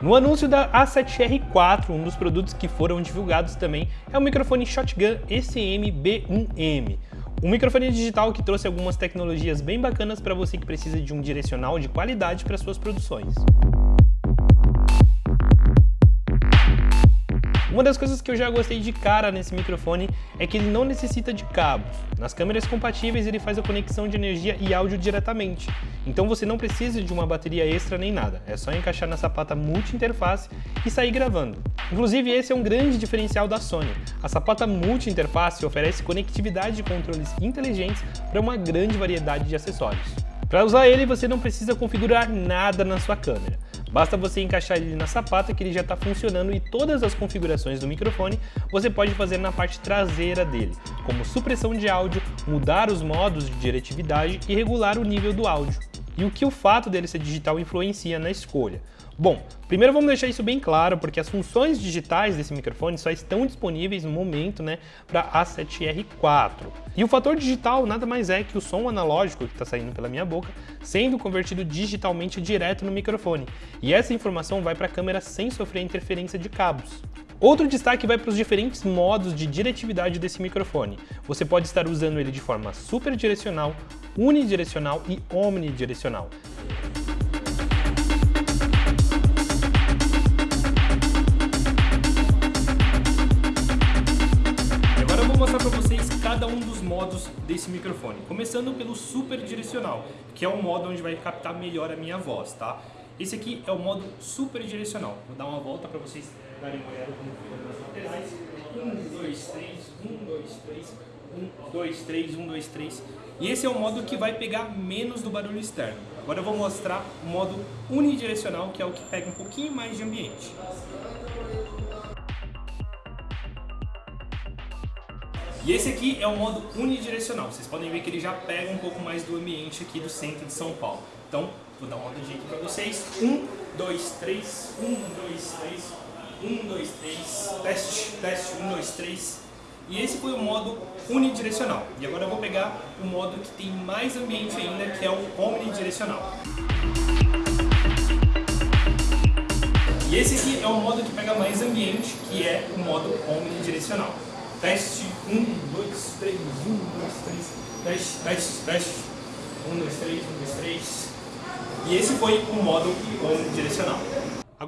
No anúncio da A7R4, um dos produtos que foram divulgados também é o microfone Shotgun SM B1M. Um microfone digital que trouxe algumas tecnologias bem bacanas para você que precisa de um direcional de qualidade para suas produções. Uma das coisas que eu já gostei de cara nesse microfone é que ele não necessita de cabos. Nas câmeras compatíveis ele faz a conexão de energia e áudio diretamente. Então você não precisa de uma bateria extra nem nada, é só encaixar na sapata multi-interface e sair gravando. Inclusive esse é um grande diferencial da Sony. A sapata multi-interface oferece conectividade de controles inteligentes para uma grande variedade de acessórios. Para usar ele, você não precisa configurar nada na sua câmera. Basta você encaixar ele na sapata que ele já está funcionando e todas as configurações do microfone você pode fazer na parte traseira dele, como supressão de áudio, mudar os modos de diretividade e regular o nível do áudio. E o que o fato dele ser digital influencia na escolha. Bom, primeiro vamos deixar isso bem claro, porque as funções digitais desse microfone só estão disponíveis no momento né, para A7R4. E o fator digital nada mais é que o som analógico que está saindo pela minha boca sendo convertido digitalmente direto no microfone. E essa informação vai para a câmera sem sofrer interferência de cabos. Outro destaque vai para os diferentes modos de diretividade desse microfone. Você pode estar usando ele de forma super direcional, unidirecional e omnidirecional. mostrar para vocês cada um dos modos desse microfone. Começando pelo super direcional, que é o modo onde vai captar melhor a minha voz, tá? Esse aqui é o modo super direcional. Vou dar uma volta para vocês darem uma olhada como fica nas laterais. 1, 2, 3, 1, 2, 3, 1, 2, 3, 1, 2, 3. E esse é o modo que vai pegar menos do barulho externo. Agora eu vou mostrar o modo unidirecional, que é o que pega um pouquinho mais de ambiente. E esse aqui é o modo unidirecional. Vocês podem ver que ele já pega um pouco mais do ambiente aqui do centro de São Paulo. Então, vou dar uma olhadinha aqui para vocês. Um, dois, três. Um, dois, três. Um, dois, três. Teste, teste. Um, dois, três. E esse foi o modo unidirecional. E agora eu vou pegar o modo que tem mais ambiente ainda, que é o omnidirecional. E esse aqui é o modo que pega mais ambiente, que é o modo omnidirecional. Teste, um, dois, três, um, dois, três, teste, teste, teste, um, dois, três, um, dois, três. E esse foi o modo omnidirecional.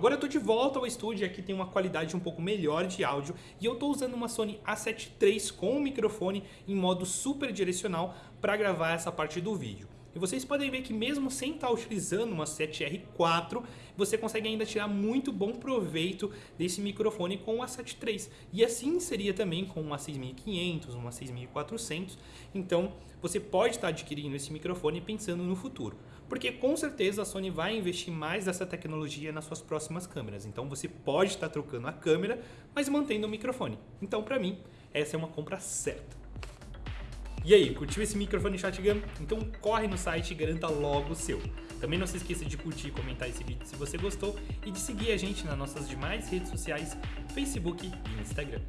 Agora eu estou de volta ao estúdio aqui tem uma qualidade um pouco melhor de áudio e eu estou usando uma Sony A7 III com o microfone em modo super direcional para gravar essa parte do vídeo. E vocês podem ver que mesmo sem estar utilizando uma 7R4, você consegue ainda tirar muito bom proveito desse microfone com a 7 III. E assim seria também com uma 6500, uma 6400. Então você pode estar adquirindo esse microfone pensando no futuro. Porque com certeza a Sony vai investir mais dessa tecnologia nas suas próximas câmeras. Então você pode estar trocando a câmera, mas mantendo o microfone. Então para mim, essa é uma compra certa. E aí, curtiu esse microfone shotgun? Então corre no site e garanta logo o seu. Também não se esqueça de curtir e comentar esse vídeo se você gostou e de seguir a gente nas nossas demais redes sociais, Facebook e Instagram.